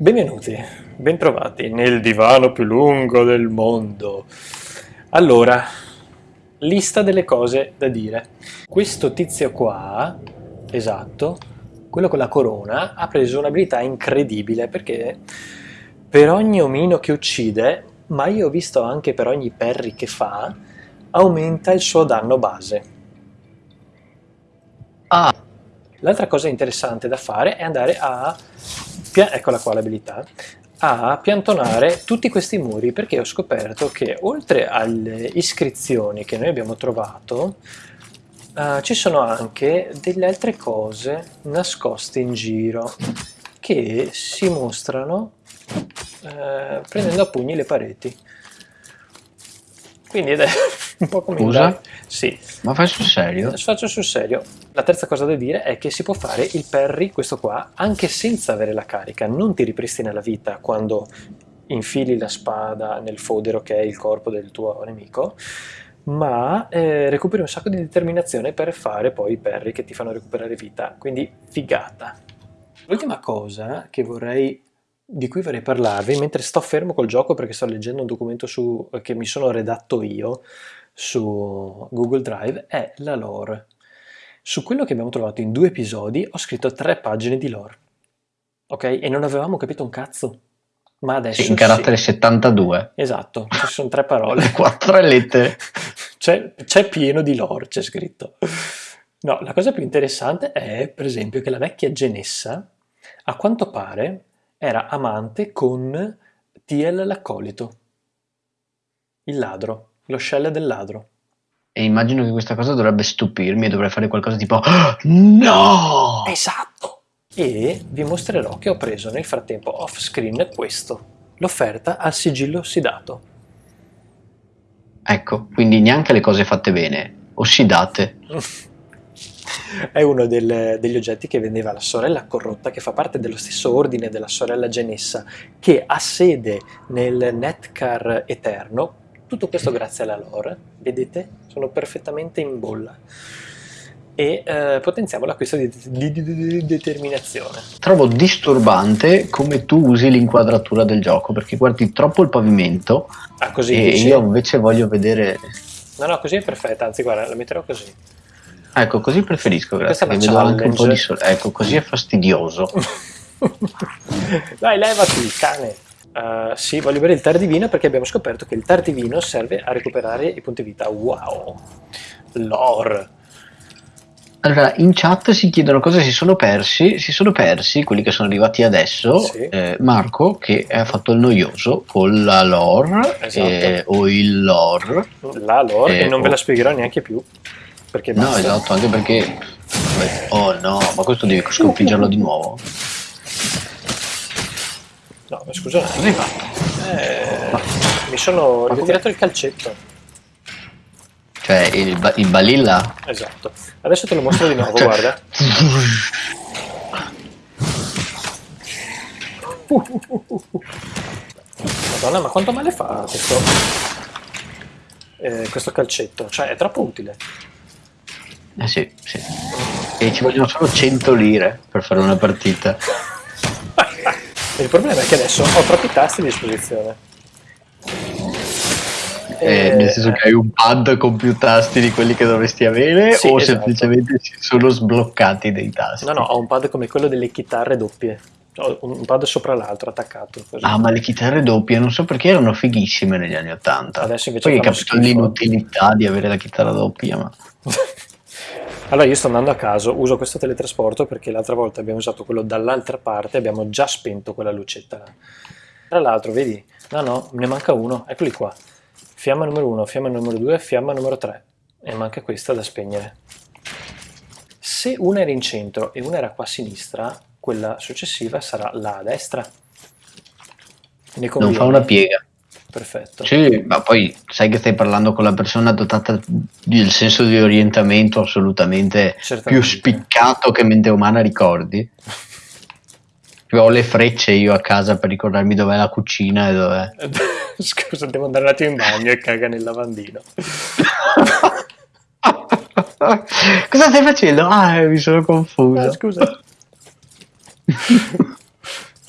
Benvenuti, bentrovati nel divano più lungo del mondo. Allora, lista delle cose da dire. Questo tizio qua, esatto, quello con la corona, ha preso un'abilità incredibile perché per ogni omino che uccide, ma io ho visto anche per ogni perry che fa, aumenta il suo danno base. Ah, L'altra cosa interessante da fare è andare a, eccola qua l'abilità, a piantonare tutti questi muri perché ho scoperto che oltre alle iscrizioni che noi abbiamo trovato eh, ci sono anche delle altre cose nascoste in giro che si mostrano eh, prendendo a pugni le pareti. Quindi un po' come Scusa? Sì, ma fai sul serio? Faccio sul serio. La terza cosa da dire è che si può fare il parry, questo qua, anche senza avere la carica. Non ti ripristina la vita quando infili la spada nel fodero che è il corpo del tuo nemico, ma eh, recuperi un sacco di determinazione per fare poi i parry che ti fanno recuperare vita. Quindi figata. L'ultima cosa che vorrei di cui vorrei parlarvi mentre sto fermo col gioco perché sto leggendo un documento su, che mi sono redatto io su Google Drive è la lore. Su quello che abbiamo trovato in due episodi ho scritto tre pagine di lore. Ok? E non avevamo capito un cazzo. Ma adesso Sì, in carattere 72. Esatto, ci sono tre parole. Quattro lettere. C'è, c'è pieno di lore, c'è scritto. No, la cosa più interessante è, per esempio, che la vecchia Genessa, a quanto pare, era amante con Tiel l'accolito, il ladro, lo shell del ladro. E immagino che questa cosa dovrebbe stupirmi e dovrei fare qualcosa tipo "Ah, No! Esatto! E vi mostrerò che ho preso nel frattempo off screen questo, l'offerta al sigillo ossidato. Ecco, quindi neanche le cose fatte bene, ossidate. È uno del- degli oggetti che vendeva la sorella corrotta, che fa parte dello stesso ordine della sorella Genessa, che ha sede nel Netcar Eterno. Tutto questo grazie alla lore, vedete? Sono perfettamente in bolla. E eh, potenziamo l'acquisto di, di- di- di determinazione. Trovo disturbante come tu usi l'inquadratura del gioco perché guardi troppo il pavimento Ah, così e dici? io invece voglio vedere. No, no, così è perfetta, anzi guarda, la metterò così. Ecco, così preferisco, grazie. Questa anche un po' di sole. Ecco, così è fastidioso. Dai, levati, cane. Uh, sì, voglio bere il tardivino perché abbiamo scoperto che il tardivino serve a recuperare i punti vita. Wow! Lore! Allora, in chat si chiedono cosa si sono persi. Si sono persi quelli che sono arrivati adesso. Sì. eh, Marco, che ha fatto il noioso con la lore Esatto. eh, o il lore. La lore, Eh, e non ve la spiegherò neanche più. Perché No, basta. esatto, anche perché. Oh no, ma questo devi sconfiggerlo di nuovo. No, ma scusa un attimo. Eh, mi sono Ma ritirato il calcetto. Cioè, il, il balilla? Esatto. Adesso te lo mostro di nuovo, guarda. Madonna, ma quanto male fa questo, eh, questo calcetto? Cioè, è troppo utile. Eh sì, sì. E ci vogliono solo 100 lire per fare una partita. Il problema è che adesso ho troppi tasti a disposizione. Eh, nel senso che hai un pad con più tasti di quelli che dovresti avere Sì, o esatto. semplicemente si sono sbloccati dei tasti? No, no, ho un pad come quello delle chitarre doppie. Ho un pad sopra l'altro attaccato. Così. Ah, ma le chitarre doppie non so perché erano fighissime negli anni Ottanta. Adesso invece Poi hai fanno capito schifo. l'inutilità di avere la chitarra doppia, ma Allora io sto andando a caso, uso questo teletrasporto perché l'altra volta abbiamo usato quello dall'altra parte, abbiamo già spento quella lucetta. Tra l'altro, vedi? No, no, ne manca uno, eccoli qua. Fiamma numero 1, fiamma numero 2, fiamma numero 3. E manca questa da spegnere. Se una era in centro e una era qua a sinistra, quella successiva sarà là a destra. Ne non fa una piega. Perfetto. Sì, ma poi sai che stai parlando con la persona dotata del senso di orientamento assolutamente più Certamente. spiccato che mente umana ricordi. Ho le frecce io a casa per ricordarmi dov'è la cucina e dov'è. Scusa, devo andare un attimo in bagno e caga nel lavandino. Cosa stai facendo? Ah, mi sono Ah, confuso. scusa.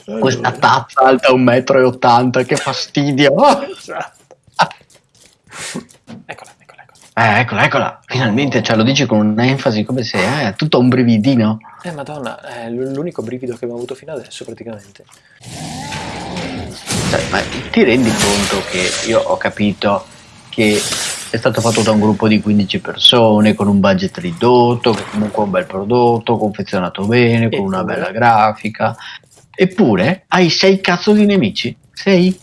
Questa tazza alta 1,80 m, che fastidio! Esatto. eccola, eccola, eccola. Eh, eccola, eccola, finalmente, cioè lo dici con un'enfasi come se è eh, tutto un brividino. Eh, madonna, è l'unico brivido che abbiamo avuto fino adesso, praticamente. Cioè, ma ti rendi conto che io ho capito che è stato fatto da un gruppo di 15 persone con un budget ridotto, che comunque è un bel prodotto, confezionato bene, con una bella grafica. Eppure hai sei cazzo di nemici. Sei?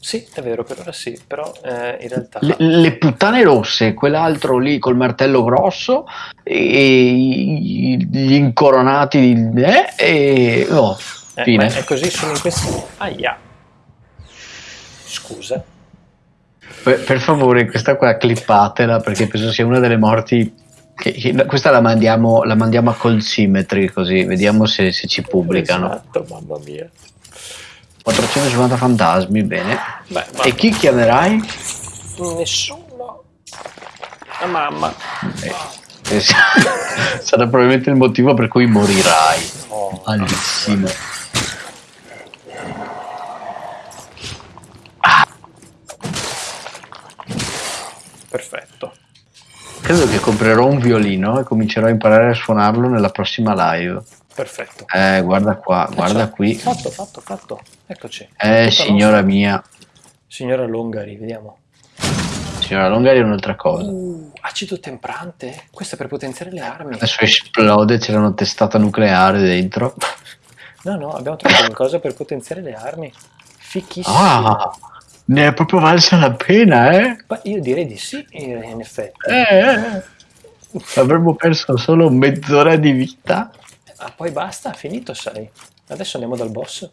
Sì, è vero, per ora sì, però eh, in realtà... Le, le puttane rosse, quell'altro lì col martello grosso e gli incoronati eh, e oh, Eh, fine. ma è così solo in questi... Aia. Scusa. Per, per favore, questa qua clippatela perché penso sia una delle morti. Che, che- questa la mandiamo, la mandiamo a Cold Symmetry così vediamo se, se ci pubblicano. Esatto, mamma mia. 450 fantasmi, bene. Beh, E chi chiamerai? nessuno. La mamma. Eh, Sarà probabilmente il motivo per cui morirai. Oh, Malissimo. perfetto. Credo che comprerò un violino e comincerò a imparare a suonarlo nella prossima live. Perfetto. Eh, guarda qua, guarda Faccia- qui. Fatto, fatto, fatto. Eccoci. Eh, Tutta signora nostra. mia. Signora Longari, vediamo. Signora Longari è un'altra cosa. Uh, acido temprante? Questo è per potenziare le armi. Adesso esplode, c'era una testata nucleare dentro. No, no, abbiamo trovato qualcosa per potenziare le armi. Fichissimo. Ah, ne è proprio valsa la pena, eh? Ma io direi di sì, in in effetti. Eh, eh. Avremmo perso solo mezz'ora di vita. Ah, poi basta, finito, sai. Adesso andiamo dal boss.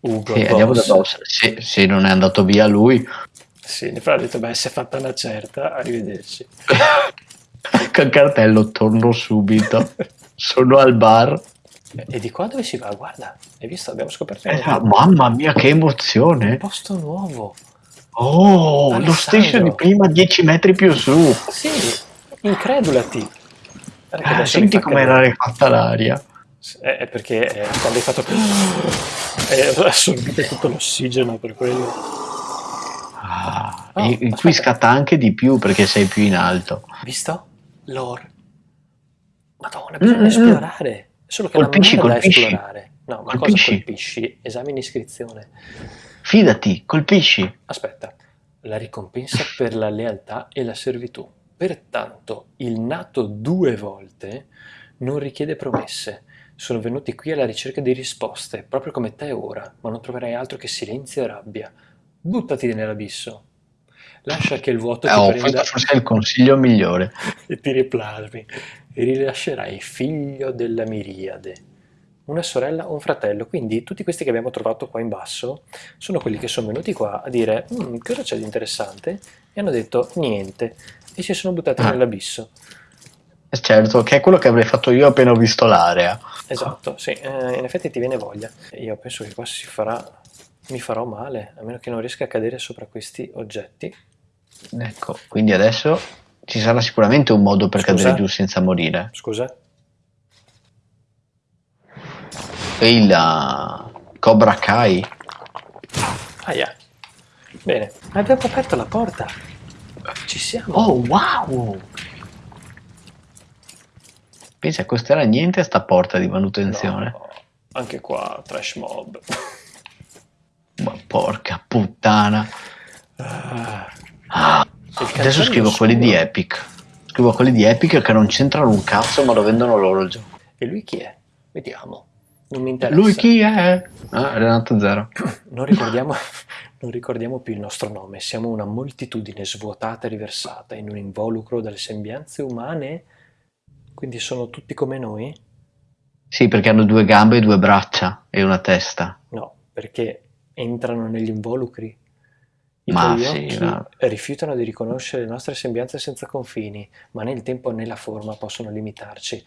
Ugo, Sì, andiamo da boss. Se, se non è andato via lui, Sì, ne ha detto, beh, si è fatta una certa, arrivederci. col cartello torno subito. Sono al bar. E di qua dove si va? Guarda, hai visto? Abbiamo scoperto Eh, un mamma mia, che emozione! posto nuovo. Oh, lo stesso di prima, 10 metri più su. Sì, incredulati. Eh, mi senti come era rifatta l'aria. È, è perché eh, quando hai fatto... È assorbito tutto l'ossigeno per quello. Ah, Oh, e qui scatta anche di più perché sei più in alto. Visto? Lore. Madonna, bisogna Mm, mm, esplorare. Solo che Colpisci, non è da esplorare. No, ma Colpisci. cosa colpisci? Esami in iscrizione. Fidati, colpisci. Aspetta, la ricompensa per la lealtà e la servitù. Pertanto, il nato due volte non richiede promesse. Sono venuti qui alla ricerca di risposte, proprio come te ora, ma non troverai altro che silenzio e rabbia. Buttati nell'abisso. Lascia che il vuoto Eh, ti oh, prenda forse è il consiglio migliore. e ti riplasmi rilascerai figlio della miriade. Una sorella o un fratello, quindi tutti questi che abbiamo trovato qua in basso sono quelli che sono venuti qua a dire "Mm, cosa c'è di interessante e hanno detto niente e si sono buttati Ah. nell'abisso. Eh, Certo, che è quello che avrei fatto io appena ho visto l'area. Esatto, sì, eh, in effetti ti viene voglia. Io penso che qua si farà, mi farò male, a meno che non riesca a cadere sopra questi oggetti. Ecco, quindi adesso ci sarà sicuramente un modo per Scusa? cadere giù senza morire. Scusa? E il uh, Cobra Kai. Aia. Bene, abbiamo aperto la porta. Ci siamo. Oh, wow! Pensa, costerà niente sta porta di manutenzione. No, anche qua, trash mob. Ma porca puttana. Ah, Ah, adesso scrivo quelli di. Epic. Scrivo quelli di Epic che non c'entrano un cazzo, ma lo vendono loro il gioco. E lui chi è? Vediamo. Non mi interessa. Lui chi è? Ah, Renato Zero. Non ricordiamo, non ricordiamo più il nostro nome. Siamo una moltitudine svuotata e riversata in un involucro dalle sembianze umane. Quindi sono tutti come noi? Sì, perché hanno due gambe e due braccia e una testa. No, perché entrano negli involucri. I Ma tuoi sì, occhi ma- rifiutano di riconoscere le nostre sembianze senza confini, ma né il tempo né la forma possono limitarci.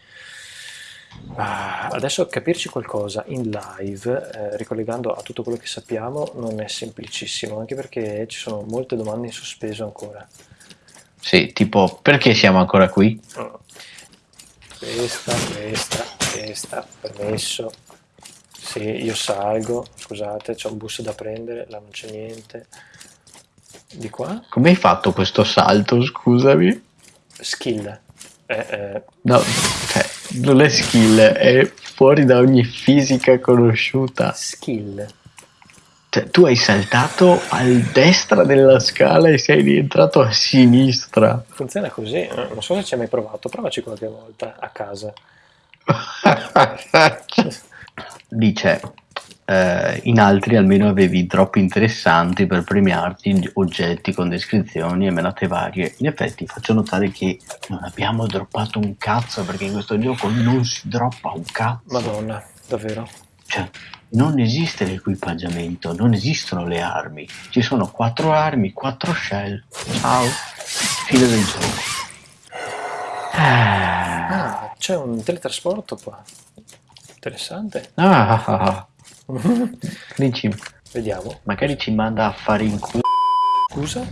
Ah, adesso capirci qualcosa in live, eh, ricollegando a tutto quello che sappiamo, non è semplicissimo, anche perché ci sono molte domande in sospeso ancora. Sì, tipo, perché siamo ancora qui? Questa, questa, questa, permesso. Sì, io salgo, scusate, c'è un bus da prendere, là non c'è niente. Di qua? Come hai fatto questo salto, scusami? Skill. Eh, eh, No, cioè, non è skill, è fuori da ogni fisica conosciuta. skill. Cioè, tu hai saltato a destra della scala e sei rientrato a sinistra. Funziona così, eh, non so se ci hai mai provato, provaci qualche volta a casa. Dice, eh, in altri almeno avevi troppo interessanti per premiarti oggetti con descrizioni e menate varie. In effetti faccio notare che non abbiamo droppato un cazzo perché in questo gioco non si droppa un cazzo. Madonna, davvero. Cioè, non esiste l'equipaggiamento, non esistono le armi. Ci sono quattro armi, quattro shell. Ciao. Fine del gioco. Ah. Ah, c'è un teletrasporto qua. Interessante. Ah, ah, ah. Dici, Vediamo. magari ci manda a fare in culo. Scusa?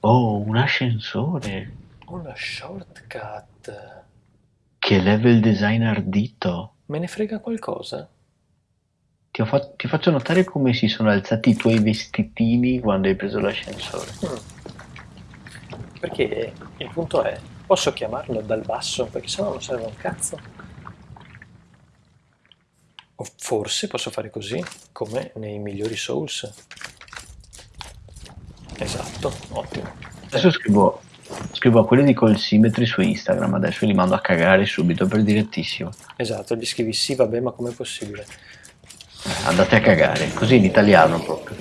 Oh, un ascensore. Una shortcut. Che level design ardito. Me ne frega qualcosa? Ti, fa- ti faccio notare come si sono alzati i tuoi vestitini quando hai preso l'ascensore. Mm. Perché il punto è, posso chiamarlo dal basso? Perché sennò non serve un cazzo. O forse posso fare così, come nei migliori Souls. Esatto, ottimo. Adesso scrivo, scrivo a quelli di Call Symmetry su Instagram, adesso li mando a cagare subito per direttissimo. Esatto, gli scrivi sì, vabbè, ma com'è possibile? Andate a cagare, così in italiano proprio.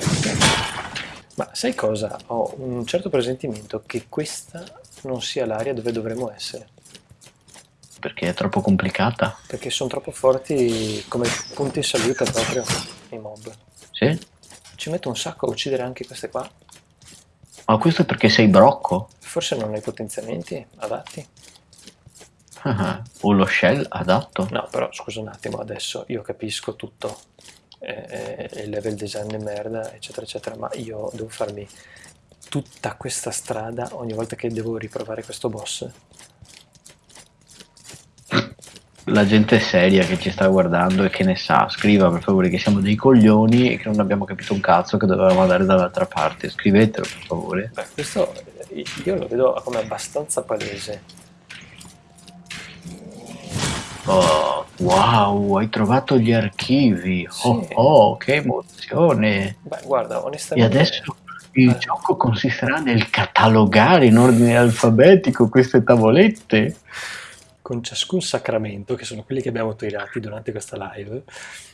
Ma sai cosa? Ho un certo presentimento che questa non sia l'area dove dovremmo essere, Perché è troppo complicata. perché sono troppo forti come punti in salute proprio i mob. Sì? Ci metto un sacco a uccidere anche queste qua. Ma questo è perché sei brocco? Forse non hai potenziamenti adatti? Ah, o lo shell adatto? No, però scusa un attimo, adesso io capisco tutto. eh, eh, il level design è merda, eccetera, eccetera, ma io devo farmi tutta questa strada ogni volta che devo riprovare questo boss. La gente seria che ci sta guardando e che ne sa, scriva per favore che siamo dei coglioni e che non abbiamo capito un cazzo che dovevamo andare dall'altra parte. Scrivetelo per favore. Beh, questo io lo vedo come abbastanza palese. Oh, wow, hai trovato gli archivi. Oh, Sì. oh, che emozione. Beh, guarda, E onestamente... adesso il Eh. gioco consisterà nel catalogare in ordine alfabetico queste tavolette. con ciascun sacramento, che sono quelli che abbiamo tirati durante questa live,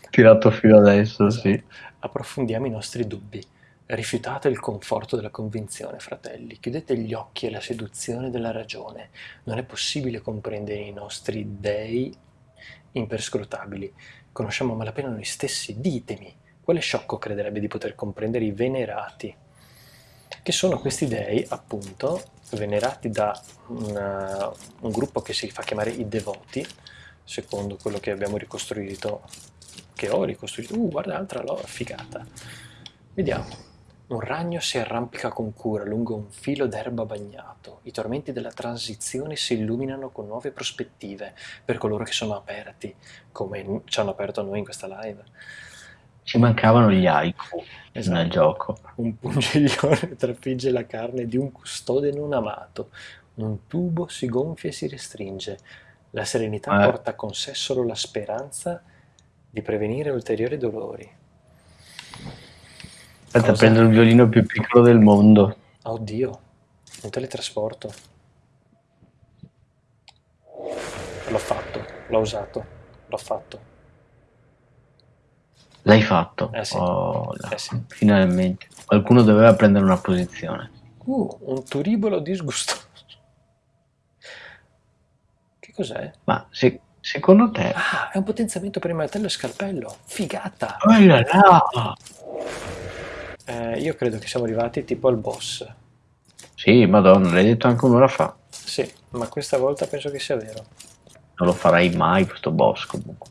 Tirato fino adesso, sì. approfondiamo i nostri dubbi. Rifiutate il conforto della convinzione, fratelli. Chiudete gli occhi alla seduzione della ragione. Non è possibile comprendere i nostri dei imperscrutabili. Conosciamo a malapena noi stessi. Ditemi, quale sciocco crederebbe di poter comprendere i venerati? Che sono questi dei, appunto, venerati da una- un gruppo che si fa chiamare i devoti, secondo quello che abbiamo ricostruito, che ho ricostruito. Uh, guarda, altra loro, figata. Vediamo. Un ragno si arrampica con cura lungo un filo d'erba bagnato. I tormenti della transizione si illuminano con nuove prospettive per coloro che sono aperti, come ci hanno aperto a noi in questa live. Ci mancavano gli haiku Esatto. nel gioco. Un pungiglione trafigge la carne di un custode non amato. Un tubo si gonfia e si restringe. La serenità Eh. porta con sé solo la speranza di prevenire ulteriori dolori. Aspetta, Cosa? prendo il violino più piccolo del mondo. Oddio, un teletrasporto. L'ho fatto, l'ho usato, l'ho fatto. L'hai fatto? Eh sì. Oh. Eh sì. Finalmente. Qualcuno doveva prendere una posizione. Uh, un turibolo disgustoso. Che cos'è? Ma se- secondo te... Ah, è un potenziamento per il martello e scalpello. Figata! Oh là là! Eh, io credo che siamo arrivati tipo al boss. Sì, madonna, l'hai detto anche un'ora fa. Sì, ma questa volta penso che sia vero. Non lo farai mai questo boss comunque.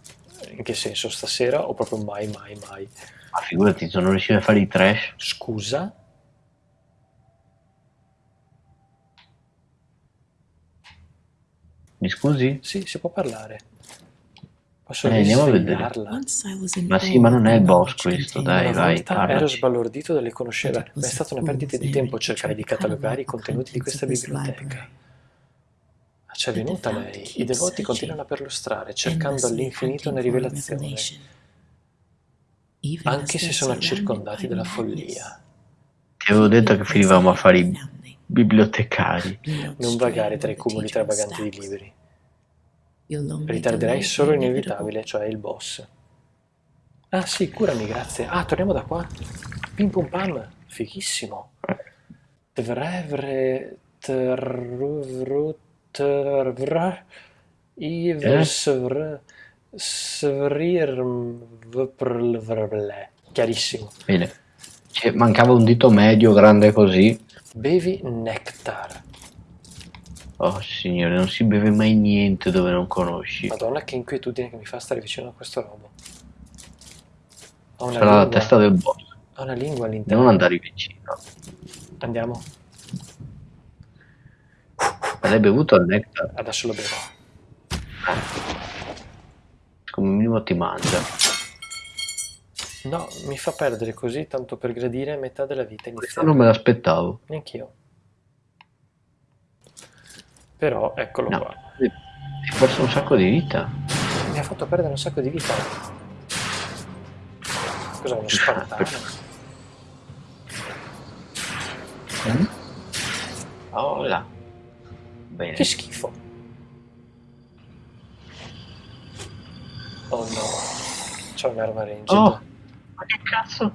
In che senso? Stasera o proprio mai, mai, mai? Ma figurati, se non riuscivi a fare i trash. Scusa? Mi scusi? Sì, si può parlare. Posso Eh, andiamo a vedere. Ma sì, ma non è il boss questo, dai, Una vai, volta ero parlaci. sbalordito dalle conoscenze, ma è stata una perdita di tempo cercare di catalogare i contenuti di questa biblioteca. Ma c'è venuta lei, i devoti continuano a perlustrare, cercando all'infinito una rivelazione, anche se sono circondati dalla follia. Ti avevo detto che finivamo a fare i bibliotecari. Non vagare tra i cumuli stravaganti di libri. Ritarderai solo l'inevitabile, cioè il boss. Ah sì, curami, grazie. Ah, torniamo da qua. Pim pum pam, fighissimo. Tvre truvru tvr ivr svr svrirm vprl vrble. Chiarissimo. Bene. Cioè, mancava un dito medio grande così. Bevi nectar. Oh signore, non si beve mai niente dove non conosci. Madonna, che inquietudine che mi fa stare vicino a questo robo. Ho una, Sarà la lingua, testa del boss. ho una lingua all'interno. Non andare vicino. Andiamo. L'hai bevuto il nectar? Adesso lo bevo. Come minimo ti mangia. No, mi fa perdere così tanto per gradire metà della vita Questo iniziale. non me l'aspettavo. Neanch'io. Però eccolo No. qua. Hai perso un sacco di vita. Mi ha fatto perdere un sacco di vita. Cos'è uno spartano? Mm? Oh là. Bene. Che schifo. Oh no. C'è un'arma ranged. Oh, ma che cazzo?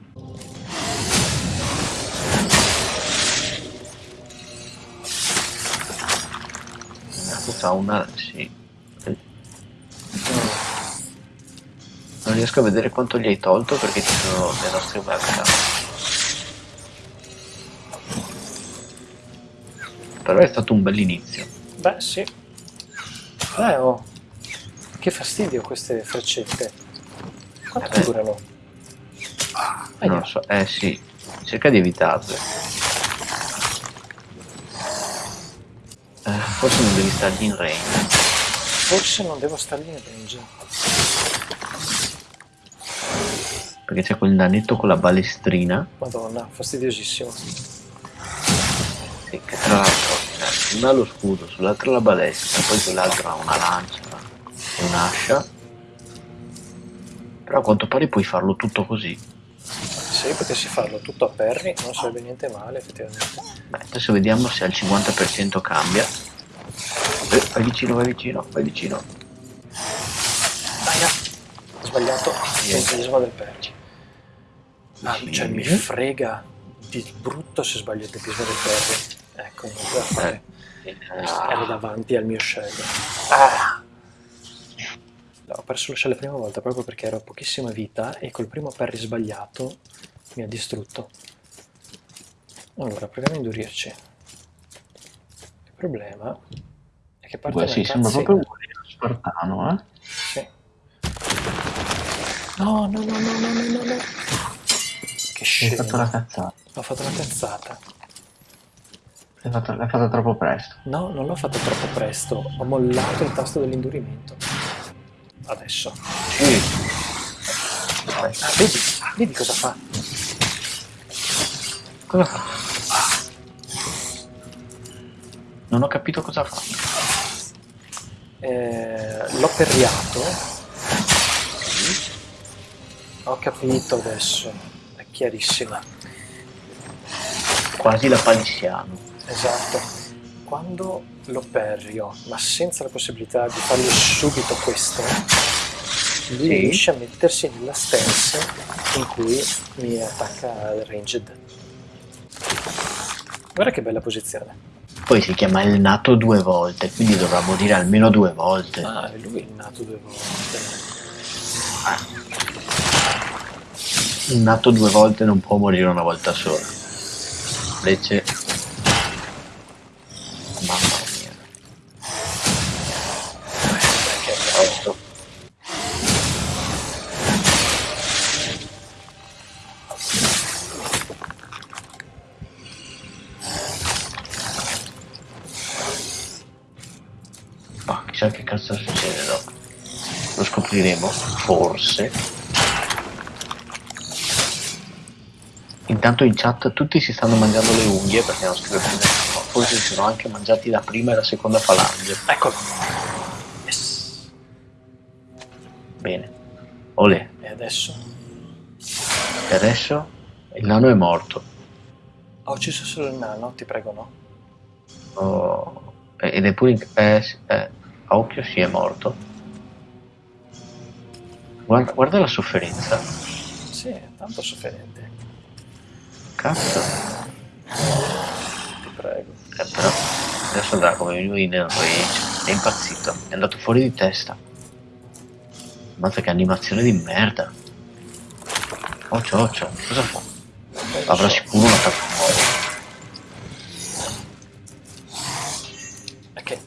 Questa ha una... sì. Non riesco a vedere quanto gli hai tolto perché ci sono le nostre webcam. Però è stato un bell'inizio. Beh, sì. Eh, oh. Che fastidio queste freccette. Quanto Eh beh. durano? Non Aia. lo so, eh sì, cerca di evitarle. Eh, forse non devi stargli in range. Forse non devo stargli in range. Perché c'è quel nanetto con la balestrina. Madonna, fastidiosissimo. Che tra l'altro eh, una ha lo scudo, sull'altra la balestra, poi quell'altro ha una lancia e un'ascia. Però a quanto pare puoi farlo tutto così. Se io potessi farlo tutto a perri, non sarebbe niente male, effettivamente. Beh, adesso vediamo se al 50% cambia. Eh, vai vicino, vai vicino, vai vicino. Aia! Ho sbagliato il tempismo del perri. Ah, Sì. cioè mi frega di brutto se sbaglio il tempismo del perri. Ecco, non poteva fare. Ero davanti al mio shell. Ah! No, ho perso lo shell la prima volta proprio perché ero a pochissima vita e col primo parry sbagliato mi ha distrutto. Allora, proviamo a indurirci. Il problema è che parte Beh, una sì, sembra proprio un spartano, eh? Sì. No, no, no, no, no, no, no, no. Che scemo. fatto la cazzata. Ho fatto una cazzata. L'hai fatta, l'hai fatta troppo presto. No, non l'ho fatto troppo presto. Ho mollato il tasto dell'indurimento. Adesso. Sì. Ah, vedi, vedi cosa fa? Cosa fa? Non ho capito cosa fa. Eh, l'ho perriato. Ho capito adesso. È chiarissima. Quasi la palissiano. Esatto. Quando lo perrio, ma senza la possibilità di fargli subito questo, lui Sì. riesce a mettersi nella stance in cui mi attacca il ranged. Guarda che bella posizione. Poi si chiama il nato due volte, quindi dovrà morire almeno due volte. Ah, e lui è nato due volte. Il nato due volte non può morire una volta sola. Invece... Scopriremo, forse. Intanto in chat tutti si stanno mangiando le unghie perché non scrive più nessuno. Forse si sono anche mangiati la prima e la seconda falange. Eccolo. Yes. Bene. Olè. E adesso? E adesso il nano è morto. Ho ucciso solo il nano, ti prego no. Oh, ed è pure in... Eh, eh, a occhio sì è morto. Guarda, guarda la sofferenza. Sì, tanto sofferente. Cazzo. Ti prego. Eh, però adesso andrà come lui nel rage. È impazzito. È andato fuori di testa. Mazza che animazione di merda. Occhio, occhio. Cosa fa? Avrà sicuro un attacco. È che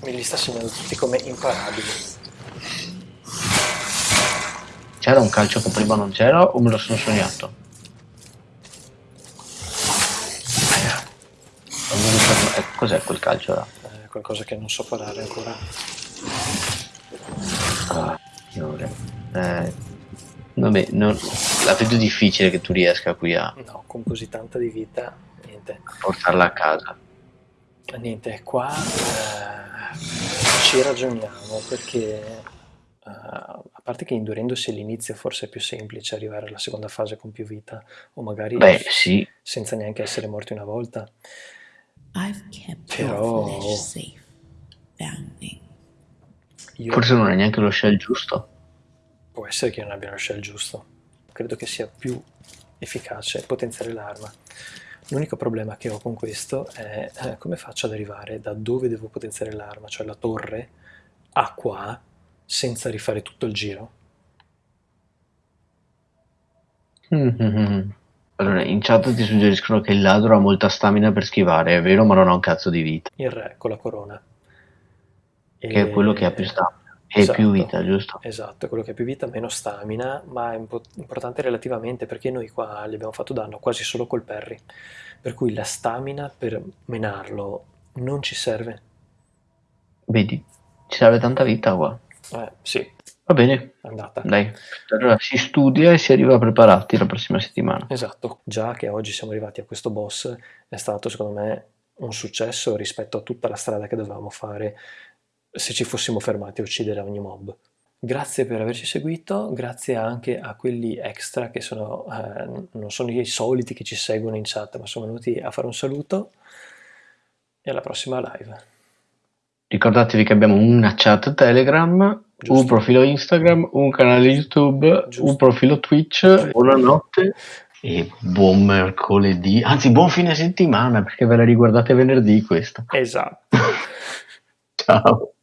me li sta segnando tutti come imparabili. C'era un calcio che prima non c'era o me lo sono sognato? Eh, cos'è quel calcio là? È qualcosa che non so parare ancora. Ah, signore. Eh, vabbè, non- la vedo difficile che tu riesca qui a No, con così tanta di vita, niente. portarla a casa. Niente, qua eh, ci ragioniamo perché eh, a parte che indurendosi all'inizio forse è più semplice arrivare alla seconda fase con più vita o magari Beh, sì, senza neanche essere morti una volta. I've kept Però-. Io, forse non è neanche lo shell giusto. Può essere che non abbiano scelto il giusto. Credo che sia più efficace potenziare l'arma. L'unico problema che ho con questo è eh, come faccio ad arrivare da dove devo potenziare l'arma, cioè la torre, a qua, senza rifare tutto il giro. Mhm. Allora, in chat ti suggeriscono che il ladro ha molta stamina per schivare, è vero, ma non ha un cazzo di vita. Il re con la corona. Che è quello che ha più stamina. E Esatto. più vita, giusto? Esatto, quello che ha più vita, meno stamina, ma è impo- importante relativamente perché noi qua gli abbiamo fatto danno quasi solo col parry. Per cui la stamina per menarlo non ci serve. Vedi, ci serve tanta vita qua. Eh, sì, Va bene, andata. dai. Allora si studia e si arriva preparati la prossima settimana. Esatto, già che oggi siamo arrivati a questo boss è stato secondo me un successo rispetto a tutta la strada che dovevamo fare se ci fossimo fermati a uccidere ogni mob. Grazie per averci seguito, grazie anche a quelli extra che sono, eh, non sono i soliti che ci seguono in chat, ma sono venuti a fare un saluto e alla prossima live. Ricordatevi che abbiamo una chat Telegram, un Giusto. profilo Instagram, un canale YouTube, Giusto. un profilo Twitch. Buonanotte e buon mercoledì, anzi buon fine settimana perché ve la riguardate venerdì questa. Esatto. Ciao.